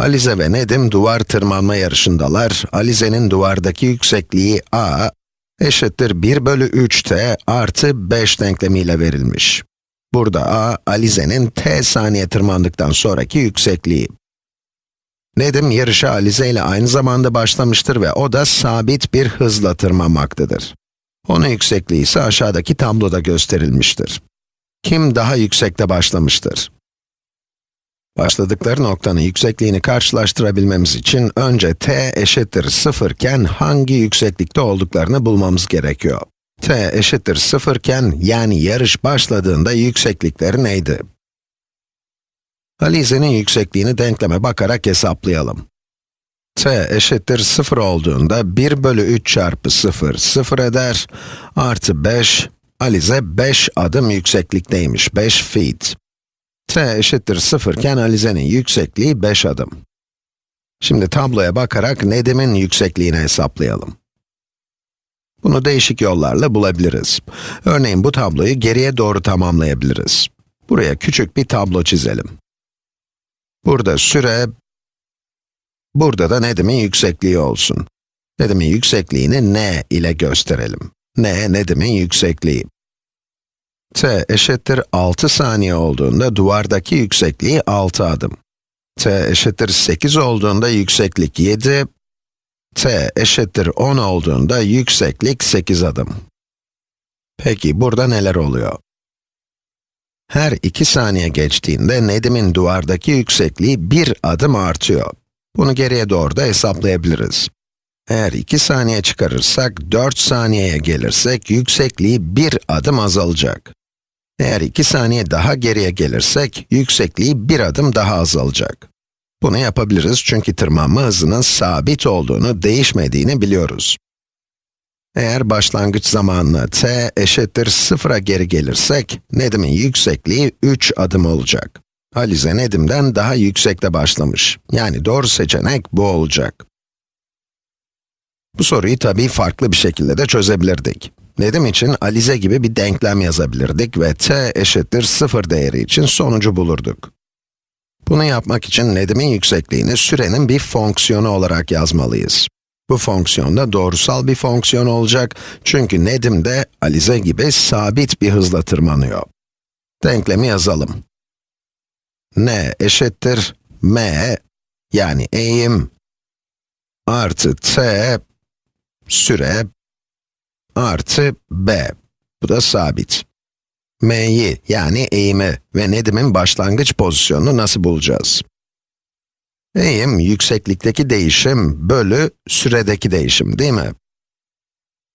Alize ve Nedim duvar tırmanma yarışındalar. Alize'nin duvardaki yüksekliği a eşittir 1 bölü 3t artı 5 denklemiyle verilmiş. Burada a, Alize'nin t saniye tırmandıktan sonraki yüksekliği. Nedim yarışa Alize ile aynı zamanda başlamıştır ve o da sabit bir hızla tırmanmaktadır. Onun yüksekliği ise aşağıdaki tabloda gösterilmiştir. Kim daha yüksekte başlamıştır? Başladıkları noktanın yüksekliğini karşılaştırabilmemiz için önce t eşittir 0 iken hangi yükseklikte olduklarını bulmamız gerekiyor. t eşittir 0 iken yani yarış başladığında yükseklikleri neydi? Alize'nin yüksekliğini denkleme bakarak hesaplayalım. t eşittir 0 olduğunda 1 bölü 3 çarpı 0, 0 eder, artı 5, Alize 5 adım yükseklikteymiş, 5 feet. T eşittir 0 iken Alize'nin yüksekliği 5 adım. Şimdi tabloya bakarak Nedim'in yüksekliğini hesaplayalım. Bunu değişik yollarla bulabiliriz. Örneğin bu tabloyu geriye doğru tamamlayabiliriz. Buraya küçük bir tablo çizelim. Burada süre, burada da Nedim'in yüksekliği olsun. Nedim'in yüksekliğini n ile gösterelim. n, Nedim'in yüksekliği. T eşittir 6 saniye olduğunda duvardaki yüksekliği 6 adım. t eşittir 8 olduğunda yükseklik 7, t eşittir 10 olduğunda yükseklik 8 adım. Peki burada neler oluyor? Her 2 saniye geçtiğinde Nedim'in duvardaki yüksekliği 1 adım artıyor. Bunu geriye doğru da hesaplayabiliriz. Eğer 2 saniye çıkarırsak, 4 saniyeye gelirsek, yüksekliği 1 adım azalacak. Eğer 2 saniye daha geriye gelirsek, yüksekliği 1 adım daha azalacak. Bunu yapabiliriz çünkü tırmanma hızının sabit olduğunu, değişmediğini biliyoruz. Eğer başlangıç zamanına t eşittir 0'a geri gelirsek, Nedim'in yüksekliği 3 adım olacak. Alize Nedim'den daha yüksekte başlamış. Yani doğru seçenek bu olacak. Bu soruyu tabii farklı bir şekilde de çözebilirdik. Nedim için Alize gibi bir denklem yazabilirdik ve t eşittir 0 değeri için sonucu bulurduk. Bunu yapmak için Nedim'in yüksekliğini sürenin bir fonksiyonu olarak yazmalıyız. Bu fonksiyon da doğrusal bir fonksiyon olacak çünkü Nedim de Alize gibi sabit bir hızla tırmanıyor. Denklemi yazalım. n eşittir m yani eğim artı t süre artı b. Bu da sabit. m'yi yani eğimi ve Nedim'in başlangıç pozisyonunu nasıl bulacağız? Eğim, yükseklikteki değişim bölü süredeki değişim değil mi?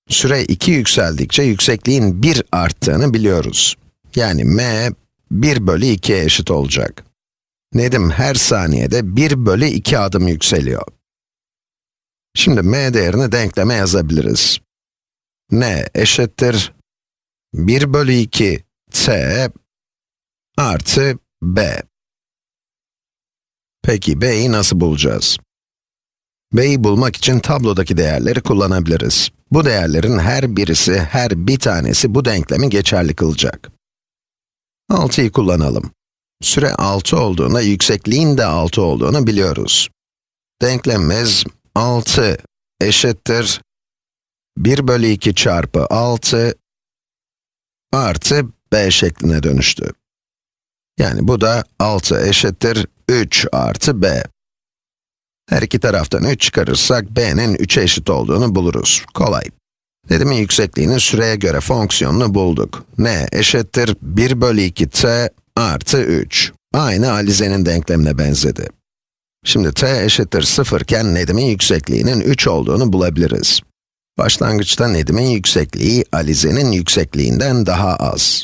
Süre 2 yükseldikçe yüksekliğin 1 arttığını biliyoruz. Yani m, 1 bölü 2'ye eşit olacak. Nedim her saniyede 1 bölü 2 adım yükseliyor. Şimdi m değerini denkleme yazabiliriz. N eşittir 1 bölü 2 t artı b. Peki b'yi nasıl bulacağız? b'yi bulmak için tablodaki değerleri kullanabiliriz. Bu değerlerin her birisi, her bir tanesi bu denklemi geçerli kılacak. 6'yı kullanalım. Süre 6 olduğunda yüksekliğin de 6 olduğunu biliyoruz. Denklemimiz 6 eşittir 1 bölü 2 çarpı 6 artı b şekline dönüştü. Yani bu da 6 eşittir 3 artı b. Her iki taraftan 3 çıkarırsak b'nin 3'e eşit olduğunu buluruz. Kolay. Dediğimin yüksekliğinin süreye göre fonksiyonunu bulduk. n eşittir 1 bölü 2 t artı 3. Aynı Alize'nin denklemine benzedi. Şimdi t eşittir 0 iken Nedim'in yüksekliğinin 3 olduğunu bulabiliriz. Başlangıçta Nedim'in yüksekliği Alize'nin yüksekliğinden daha az.